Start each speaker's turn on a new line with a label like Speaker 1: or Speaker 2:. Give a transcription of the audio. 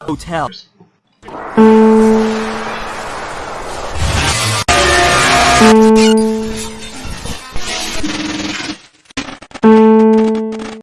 Speaker 1: Hotel.